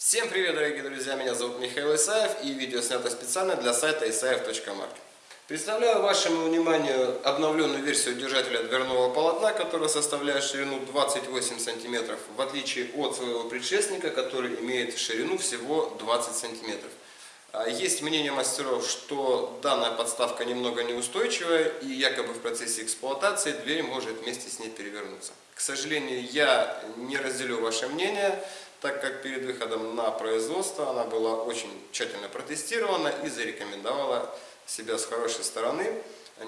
Всем привет, дорогие друзья! Меня зовут Михаил Исаев и видео снято специально для сайта isaev.market. Представляю вашему вниманию обновленную версию держателя дверного полотна, которая составляет ширину 28 см, в отличие от своего предшественника, который имеет ширину всего 20 см. А, есть мнение мастеров, что данная подставка немного неустойчивая и якобы в процессе эксплуатации дверь может вместе с ней перевернуться. К сожалению, я не разделю ваше мнение, так как перед выходом на производство она была очень тщательно протестирована и зарекомендовала себя с хорошей стороны,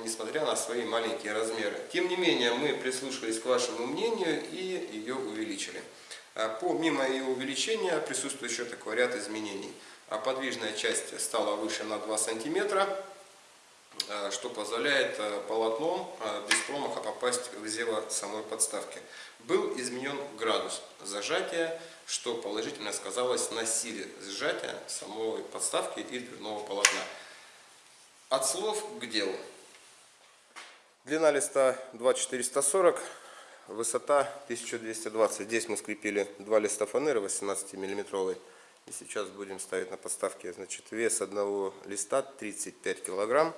несмотря на свои маленькие размеры. Тем не менее, мы прислушались к вашему мнению и ее увеличили. А помимо ее увеличения присутствует еще такой ряд изменений. А подвижная часть стала выше на 2 сантиметра, а, что позволяет а, полотном без промаха попасть в зево самой подставки. Был изменен градус зажатия, что положительно сказалось на силе сжатия самой подставки и дверного полотна. От слов к делу. Длина листа 2440, высота 1220. Здесь мы скрепили два листа фанеры 18 миллиметровой. И сейчас будем ставить на подставке. Значит, вес одного листа 35 килограмм,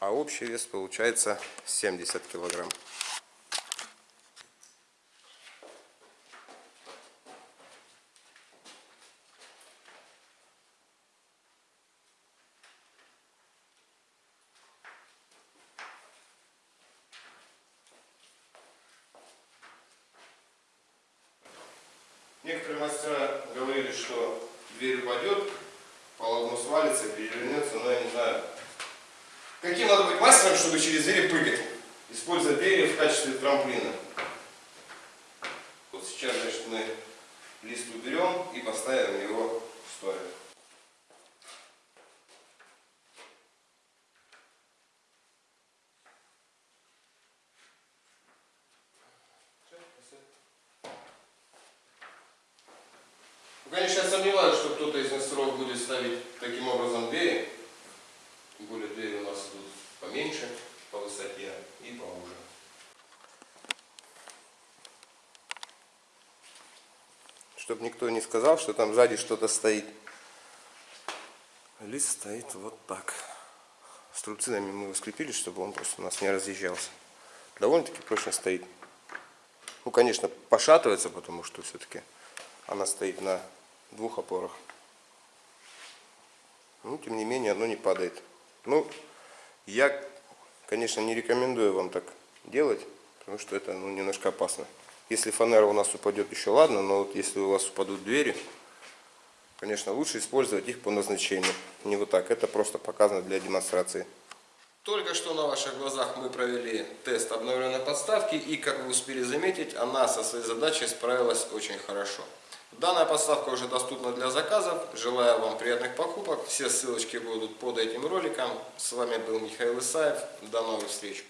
а общий вес получается 70 килограмм. Некоторые мастера говорили, что дверь упадет, полотно свалится, перевернется, но я не знаю. Каким надо быть мастером, чтобы через двери прыгать, используя двери в качестве трамплина? Вот сейчас, значит, мы лист уберем и поставим его в сторону. Ну, конечно, я сомневаюсь, что кто-то из мастеров будет ставить таким образом двери. Тем более двери у нас идут поменьше по высоте и поуже. Чтобы никто не сказал, что там сзади что-то стоит. Лист стоит вот так. Струбцинами мы его скрепили, чтобы он просто у нас не разъезжался. Довольно-таки прочно стоит. Ну, конечно, пошатывается, потому что все-таки она стоит на двух опорах. Ну, тем не менее, оно не падает. Ну, я, конечно, не рекомендую вам так делать, потому что это ну, немножко опасно. Если фанера у нас упадет, еще ладно, но вот если у вас упадут двери, конечно, лучше использовать их по назначению. Не вот так, это просто показано для демонстрации. Только что на ваших глазах мы провели тест обновленной подставки, и, как вы успели заметить, она со своей задачей справилась очень хорошо. Данная подставка уже доступна для заказов. Желаю вам приятных покупок. Все ссылочки будут под этим роликом. С вами был Михаил Исаев. До новых встреч.